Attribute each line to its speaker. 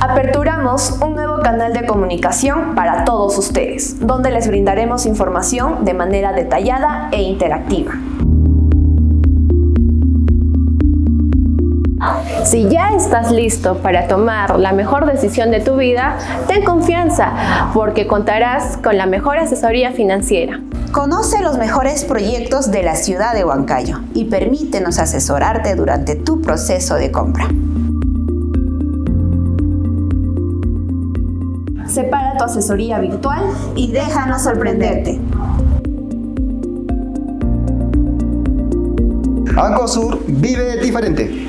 Speaker 1: Aperturamos un nuevo canal de comunicación para todos ustedes, donde les brindaremos información de manera detallada e interactiva.
Speaker 2: Si ya estás listo para tomar la mejor decisión de tu vida, ten confianza porque contarás con la mejor asesoría financiera.
Speaker 3: Conoce los mejores proyectos de la ciudad de Huancayo y permítenos asesorarte durante tu proceso de compra.
Speaker 1: Separa tu asesoría virtual
Speaker 3: y déjanos sorprenderte.
Speaker 4: Sur vive diferente.